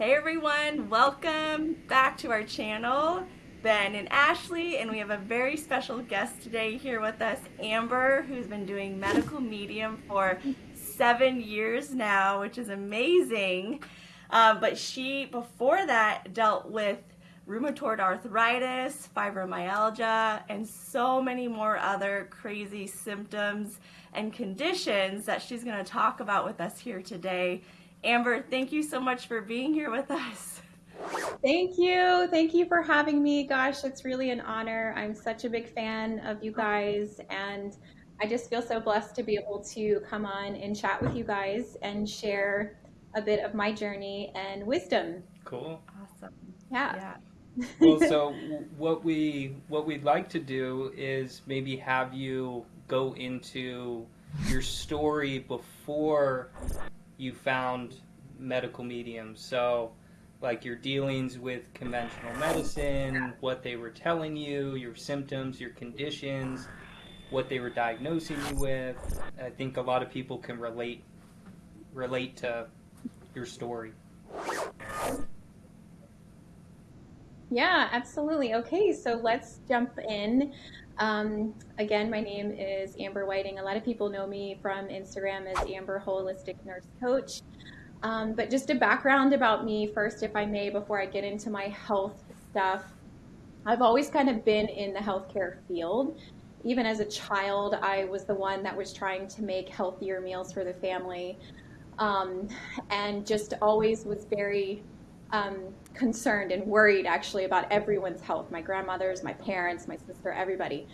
Hey everyone, welcome back to our channel. Ben and Ashley, and we have a very special guest today here with us, Amber, who's been doing medical medium for seven years now, which is amazing. Um, but she, before that, dealt with rheumatoid arthritis, fibromyalgia, and so many more other crazy symptoms and conditions that she's going to talk about with us here today. Amber, thank you so much for being here with us. Thank you. Thank you for having me. Gosh, it's really an honor. I'm such a big fan of you guys, and I just feel so blessed to be able to come on and chat with you guys and share a bit of my journey and wisdom. Cool. Awesome. Yeah. yeah well, so what we what we'd like to do is maybe have you go into your story before you found medical mediums. So, like your dealings with conventional medicine, what they were telling you, your symptoms, your conditions, what they were diagnosing you with. I think a lot of people can relate relate to your story. Yeah, absolutely. Okay, so let's jump in. Um, again, my name is Amber Whiting. A lot of people know me from Instagram as Amber Holistic Nurse Coach. Um, but just a background about me first, if I may, before I get into my health stuff. I've always kind of been in the healthcare field. Even as a child, I was the one that was trying to make healthier meals for the family um, and just always was very um, concerned and worried actually about everyone's health my grandmother's, my parents, my sister, everybody.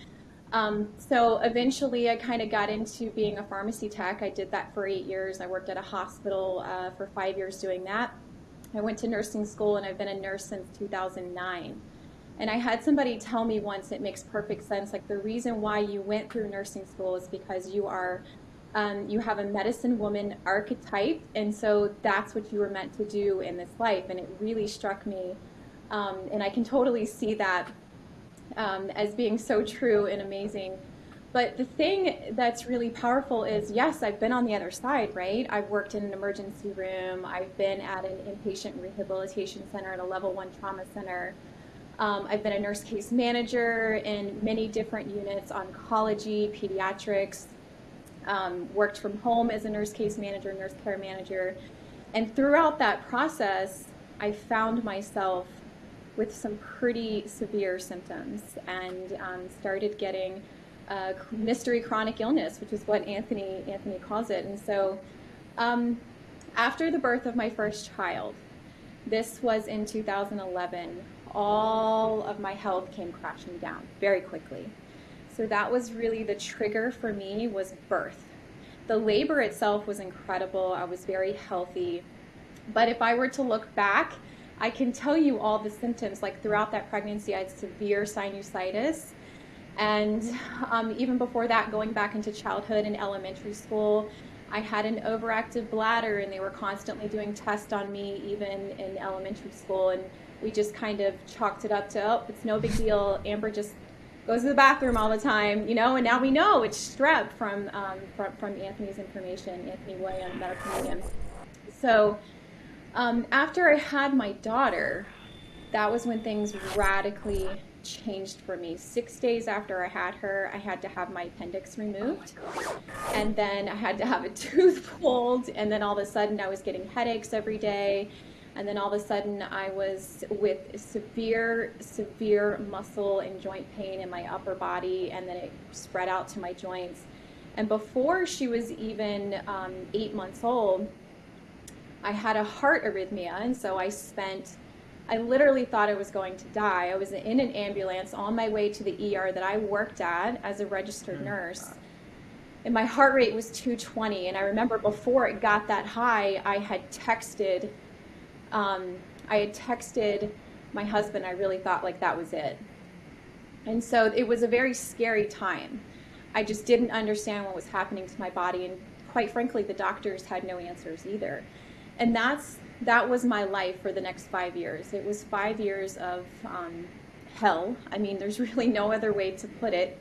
Um, so eventually I kind of got into being a pharmacy tech. I did that for eight years. I worked at a hospital uh, for five years doing that. I went to nursing school and I've been a nurse since 2009. And I had somebody tell me once it makes perfect sense like the reason why you went through nursing school is because you are um, you have a medicine woman archetype, and so that's what you were meant to do in this life. And it really struck me, um, and I can totally see that um, as being so true and amazing. But the thing that's really powerful is yes, I've been on the other side, right? I've worked in an emergency room, I've been at an inpatient rehabilitation center, at a level one trauma center. Um, I've been a nurse case manager in many different units oncology, pediatrics, um, worked from home as a nurse case manager, nurse care manager. And throughout that process, I found myself with some pretty severe symptoms and um, started getting mystery chronic illness, which is what Anthony Anthony calls it. And so, um, after the birth of my first child, this was in 2011. All of my health came crashing down very quickly. So that was really the trigger for me was birth. The labor itself was incredible. I was very healthy. But if I were to look back, I can tell you all the symptoms. Like throughout that pregnancy, I had severe sinusitis. And um, even before that, going back into childhood and elementary school, I had an overactive bladder, and they were constantly doing tests on me, even in elementary school. And we just kind of chalked it up to, oh, it's no big deal. Amber just goes to the bathroom all the time, you know, and now we know it's strep from, um, from, from, Anthony's information, Anthony William, medical medium. So um, after I had my daughter, that was when things radically changed for me. Six days after I had her, I had to have my appendix removed. And then I had to have a tooth pulled. And then all of a sudden, I was getting headaches every day. And then all of a sudden, I was with severe, severe muscle and joint pain in my upper body, and then it spread out to my joints. And before she was even um, eight months old, I had a heart arrhythmia, and so I spent. I literally thought I was going to die. I was in an ambulance on my way to the ER that I worked at as a registered mm. nurse. And my heart rate was 220. And I remember before it got that high, I had texted um, I had texted my husband. I really thought like that was it. And so it was a very scary time. I just didn't understand what was happening to my body. And quite frankly, the doctors had no answers either. And that's that was my life for the next five years. It was five years of um, hell. I mean, there's really no other way to put it.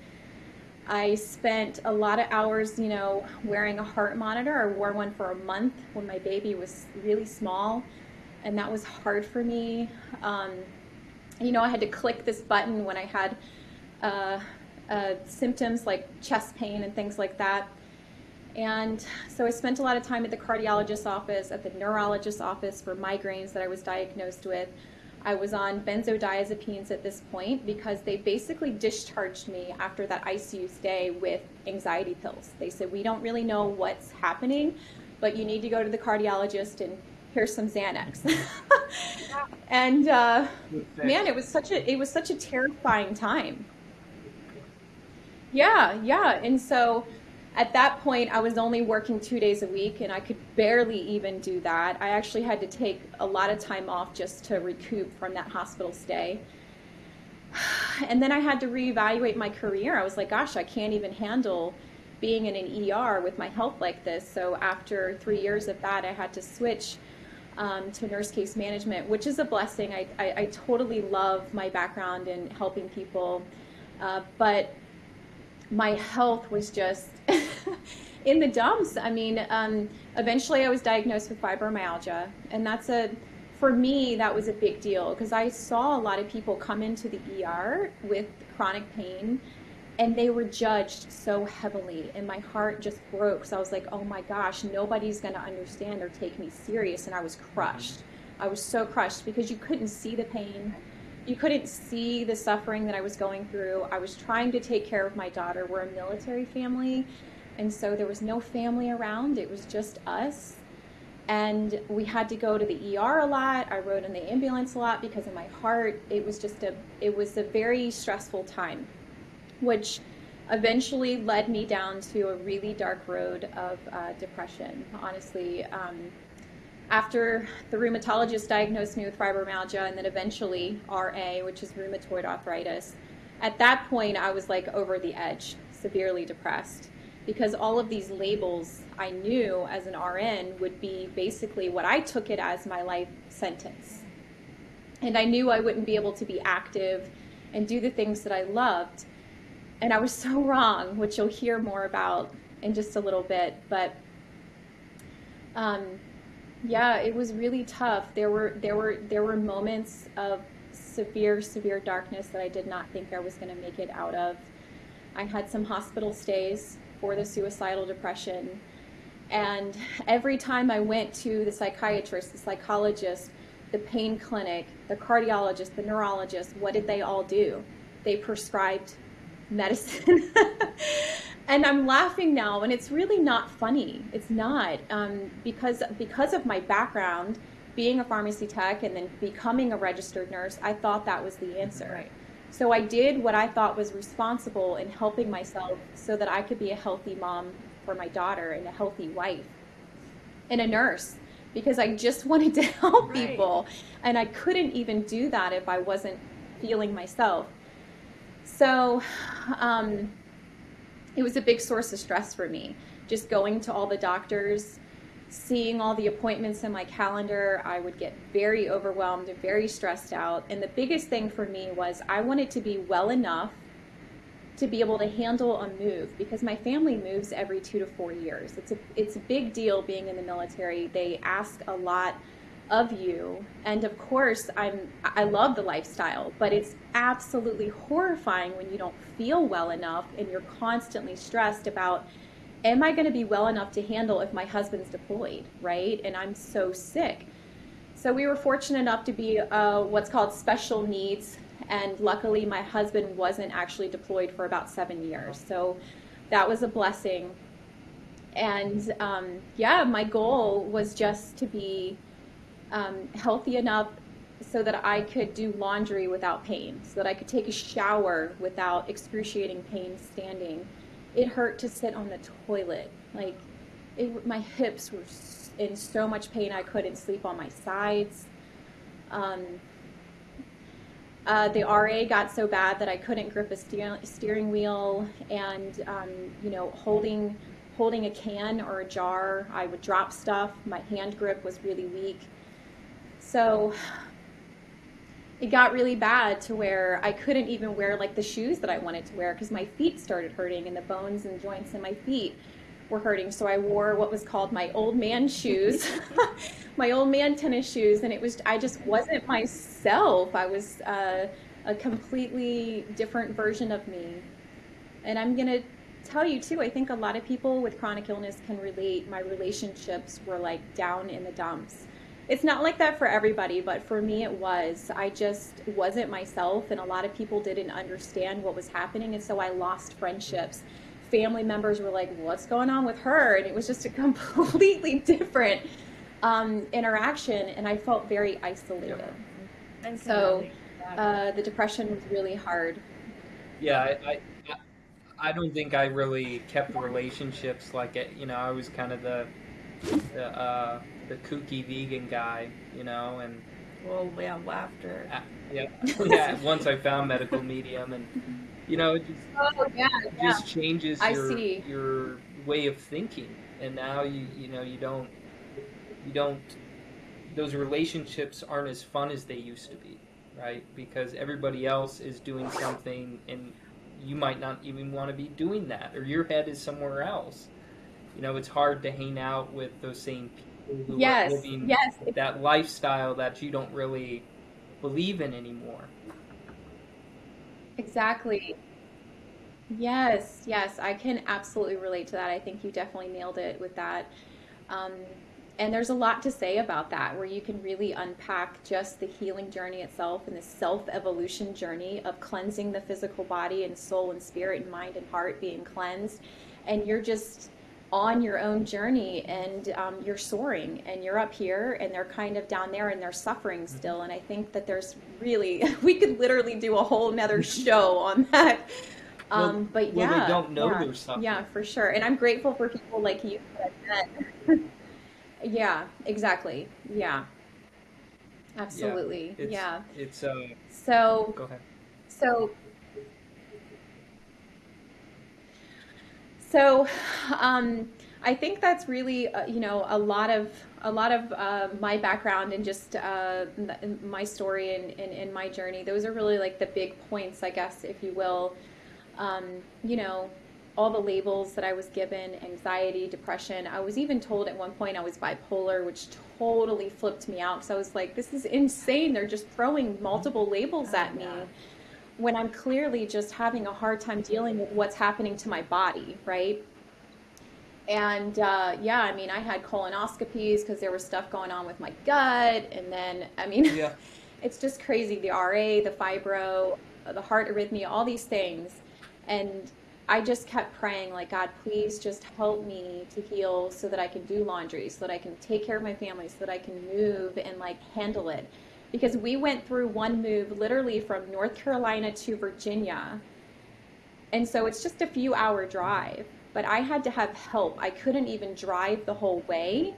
I spent a lot of hours, you know, wearing a heart monitor. I wore one for a month when my baby was really small and that was hard for me. Um, you know, I had to click this button when I had uh, uh, symptoms like chest pain and things like that. And so I spent a lot of time at the cardiologist's office, at the neurologist's office for migraines that I was diagnosed with. I was on benzodiazepines at this point because they basically discharged me after that ICU stay with anxiety pills. They said, We don't really know what's happening, but you need to go to the cardiologist and here's some Xanax. and uh, man, it was such a it was such a terrifying time. Yeah, yeah. And so at that point, I was only working two days a week, and I could barely even do that. I actually had to take a lot of time off just to recoup from that hospital stay. And then I had to reevaluate my career. I was like, gosh, I can't even handle being in an ER with my health like this. So after three years of that, I had to switch um, to nurse case management, which is a blessing. I, I, I totally love my background in helping people, uh, but my health was just in the dumps. I mean, um, eventually I was diagnosed with fibromyalgia, and that's a for me that was a big deal because I saw a lot of people come into the ER with chronic pain and they were judged so heavily and my heart just broke so i was like oh my gosh nobody's going to understand or take me serious and i was crushed. I was so crushed because you couldn't see the pain. You couldn't see the suffering that i was going through. I was trying to take care of my daughter. We're a military family and so there was no family around. It was just us. And we had to go to the ER a lot. I rode in the ambulance a lot because of my heart. It was just a it was a very stressful time which eventually led me down to a really dark road of uh, depression. Honestly, um, after the rheumatologist diagnosed me with fibromyalgia and then eventually RA, which is rheumatoid arthritis, at that point I was like over the edge, severely depressed. Because all of these labels I knew as an RN would be basically what I took it as my life sentence. And I knew I wouldn't be able to be active and do the things that I loved and I was so wrong, which you'll hear more about in just a little bit. But um, yeah, it was really tough. There were there were there were moments of severe severe darkness that I did not think I was going to make it out of. I had some hospital stays for the suicidal depression. And every time I went to the psychiatrist, the psychologist, the pain clinic, the cardiologist, the neurologist, what did they all do? They prescribed medicine. and I'm laughing now, and it's really not funny. It's not um, because because of my background, being a pharmacy tech and then becoming a registered nurse. I thought that was the answer. Right. So I did what I thought was responsible in helping myself so that I could be a healthy mom for my daughter and a healthy wife and a nurse because I just wanted to help right. people and I couldn't even do that if I wasn't feeling myself. So um, it was a big source of stress for me. Just going to all the doctors, seeing all the appointments in my calendar, I would get very overwhelmed and very stressed out. And the biggest thing for me was I wanted to be well enough to be able to handle a move because my family moves every two to four years. It's a it's a big deal being in the military. They ask a lot of you. And of course i'm i love the lifestyle but it's absolutely horrifying when you don't feel well enough and you're constantly stressed about am i going to be well enough to handle if my husband's deployed right? And i'm so sick. So we were fortunate enough to be uh, what's called special needs and luckily my husband wasn't actually deployed for about seven years. So that was a blessing. And um, yeah my goal was just to be um, healthy enough so that I could do laundry without pain, so that I could take a shower without excruciating pain standing. It hurt to sit on the toilet. Like, it, my hips were in so much pain I couldn't sleep on my sides. Um, uh, the RA got so bad that I couldn't grip a steer, steering wheel, and um, you know, holding holding a can or a jar, I would drop stuff. My hand grip was really weak. So it got really bad to where I couldn't even wear like the shoes that I wanted to wear because my feet started hurting and the bones and joints in my feet were hurting. So I wore what was called my old man shoes, my old man tennis shoes, and it was I just wasn't myself. I was uh, a completely different version of me. And I'm gonna tell you too. I think a lot of people with chronic illness can relate. My relationships were like down in the dumps. It's not like that for everybody, but for me it was. I just wasn't myself, and a lot of people didn't understand what was happening, and so I lost friendships family members were like, "What's going on with her?" And it was just a completely different um, interaction, and I felt very isolated. And so uh, the depression was really hard. Yeah, I, I, I don't think I really kept relationships like it. You know, I was kind of the the, uh, the kooky vegan guy, you know, and well, yeah, after uh, yeah, yeah. Once I found medical medium and you know, it just, oh, yeah, it yeah. just changes your your way of thinking. And now you you know you don't you don't those relationships aren't as fun as they used to be, right? Because everybody else is doing something and you might not even want to be doing that or your head is somewhere else. You know, it's hard to hang out with those same people yes, living yes. that lifestyle that you don't really believe in anymore. Exactly. Yes, yes, I can absolutely relate to that. I think you definitely nailed it with that. Um, and there's a lot to say about that where you can really unpack just the healing journey itself and the self evolution journey of cleansing the physical body and soul and spirit and mind and heart being cleansed. And you're just on your own journey and um, you're soaring and you're up here and they're kind of down there and they're suffering mm-hmm. still. And i think that there's really we could literally do a whole nother show on that. Um, well, but yeah well, they don't know yeah, they're suffering. yeah for sure. And i'm grateful for people like you that yeah exactly. Yeah. Absolutely. yeah it's, yeah. it's uh so go ahead. so So, um, I think that's really, uh, you know, a lot of a lot of uh, my background and just uh, my story and, and, and, my journey. Those are really like the big points, I guess, if you will. Um, you know, all the labels that I was given: anxiety, depression. I was even told at one point I was bipolar, which totally flipped me out. So I was like, "This is insane! They're just throwing multiple labels at me." When I'm clearly just having a hard time dealing with what's happening to my body, right? And uh, yeah, I mean, I had colonoscopies because there was stuff going on with my gut. And then, I mean, yeah. it's just crazy the RA, the fibro, the heart arrhythmia, all these things. And I just kept praying, like, God, please just help me to heal so that I can do laundry, so that I can take care of my family, so that I can move and like handle it because we went through one move literally from North Carolina to Virginia. And so it's just a few hour drive, but I had to have help. I couldn't even drive the whole way.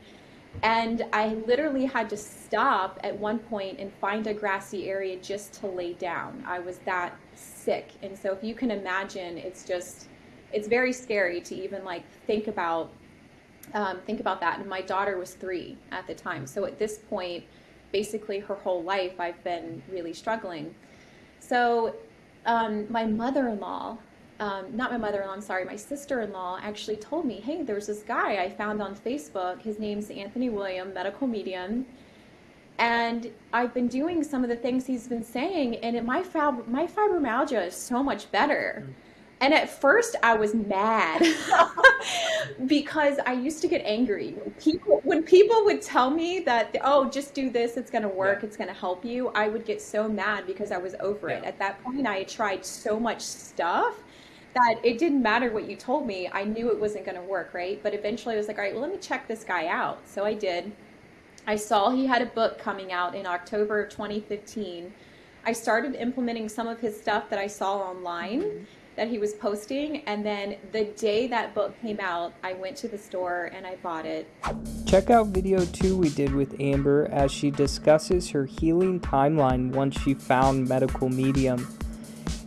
And I literally had to stop at one point and find a grassy area just to lay down. I was that sick. And so if you can imagine, it's just, it's very scary to even like think about, um, think about that. And my daughter was three at the time. So at this point, basically her whole life I've been really struggling. So um, my mother-in-law, um, not my mother-in-law, I'm sorry, my sister-in-law actually told me, hey, there's this guy I found on Facebook. His name's Anthony William, medical medium. And I've been doing some of the things he's been saying, and it, my, fib- my fibromyalgia is so much better. Mm-hmm and at first I was mad because I used to get angry. When people, when people would tell me that, oh, just do this, it's going to work, yeah. it's going to help you, I would get so mad because I was over yeah. it. At that point, I had tried so much stuff that it didn't matter what you told me. I knew it wasn't going to work, right? But eventually I was like, all right, well, let me check this guy out. So I did. I saw he had a book coming out in October of 2015. I started implementing some of his stuff that I saw online. Mm-hmm that he was posting. And then the day that book came out, I went to the store and I bought it. Check out video two we did with Amber as she discusses her healing timeline once she found medical medium.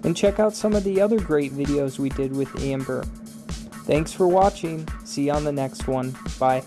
And check out some of the other great videos we did with Amber. Thanks for watching. See you on the next one. Bye.